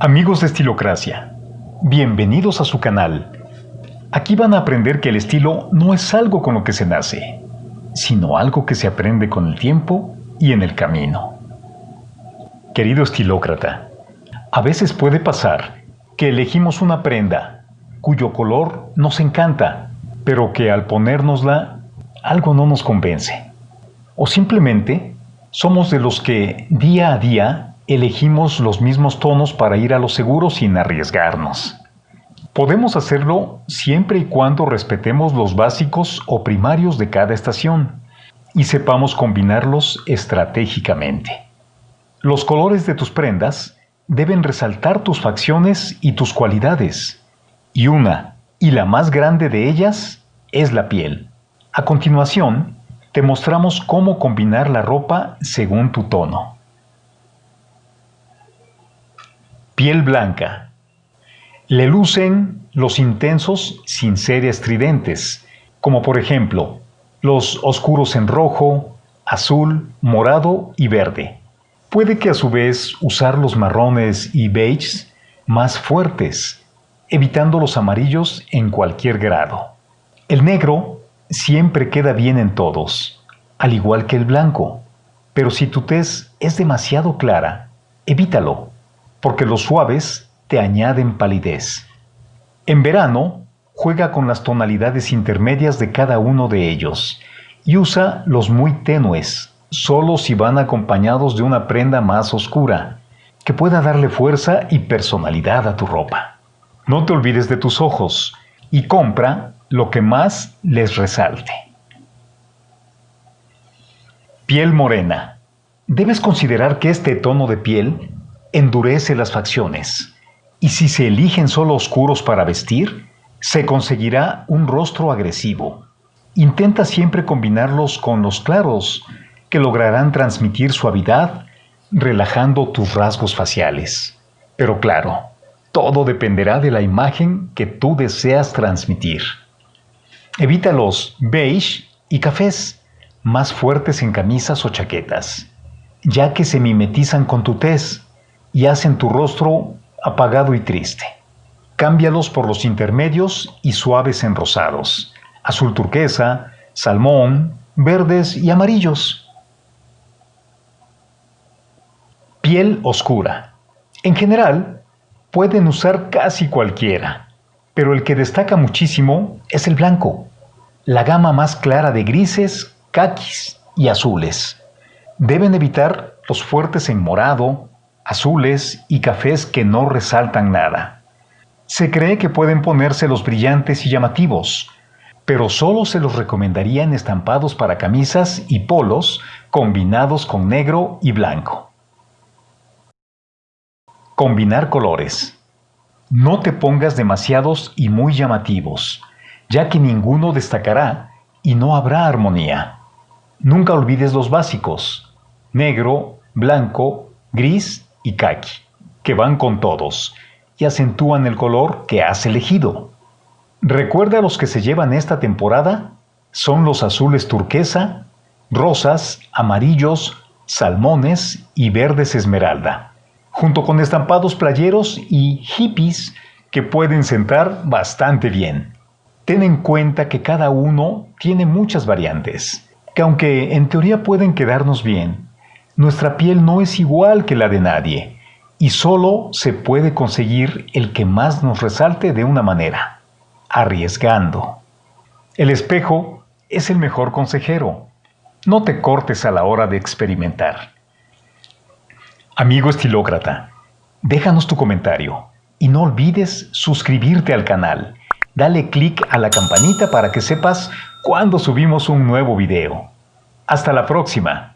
Amigos de Estilocracia, bienvenidos a su canal. Aquí van a aprender que el estilo no es algo con lo que se nace, sino algo que se aprende con el tiempo y en el camino. Querido estilócrata, a veces puede pasar que elegimos una prenda cuyo color nos encanta, pero que al ponérnosla algo no nos convence. O simplemente somos de los que día a día elegimos los mismos tonos para ir a lo seguro sin arriesgarnos. Podemos hacerlo siempre y cuando respetemos los básicos o primarios de cada estación y sepamos combinarlos estratégicamente. Los colores de tus prendas deben resaltar tus facciones y tus cualidades, y una, y la más grande de ellas, es la piel. A continuación, te mostramos cómo combinar la ropa según tu tono. Piel blanca. Le lucen los intensos sin ser estridentes, como por ejemplo los oscuros en rojo, azul, morado y verde. Puede que a su vez usar los marrones y beiges más fuertes, evitando los amarillos en cualquier grado. El negro siempre queda bien en todos, al igual que el blanco, pero si tu tez es demasiado clara, evítalo porque los suaves te añaden palidez. En verano, juega con las tonalidades intermedias de cada uno de ellos y usa los muy tenues, solo si van acompañados de una prenda más oscura, que pueda darle fuerza y personalidad a tu ropa. No te olvides de tus ojos y compra lo que más les resalte. Piel morena. Debes considerar que este tono de piel endurece las facciones, y si se eligen solo oscuros para vestir, se conseguirá un rostro agresivo. Intenta siempre combinarlos con los claros, que lograrán transmitir suavidad, relajando tus rasgos faciales. Pero claro, todo dependerá de la imagen que tú deseas transmitir. Evita los beige y cafés, más fuertes en camisas o chaquetas, ya que se mimetizan con tu tez y hacen tu rostro apagado y triste. Cámbialos por los intermedios y suaves en rosados, azul turquesa, salmón, verdes y amarillos. Piel oscura. En general, pueden usar casi cualquiera, pero el que destaca muchísimo es el blanco, la gama más clara de grises, caquis y azules. Deben evitar los fuertes en morado, azules y cafés que no resaltan nada. Se cree que pueden ponerse los brillantes y llamativos, pero solo se los recomendaría en estampados para camisas y polos combinados con negro y blanco. Combinar colores. No te pongas demasiados y muy llamativos, ya que ninguno destacará y no habrá armonía. Nunca olvides los básicos, negro, blanco, gris y kaki, que van con todos y acentúan el color que has elegido. Recuerda los que se llevan esta temporada son los azules turquesa, rosas, amarillos, salmones y verdes esmeralda, junto con estampados playeros y hippies que pueden sentar bastante bien. Ten en cuenta que cada uno tiene muchas variantes, que aunque en teoría pueden quedarnos bien, nuestra piel no es igual que la de nadie y solo se puede conseguir el que más nos resalte de una manera, arriesgando. El espejo es el mejor consejero. No te cortes a la hora de experimentar. Amigo estilócrata, déjanos tu comentario y no olvides suscribirte al canal. Dale clic a la campanita para que sepas cuando subimos un nuevo video. Hasta la próxima.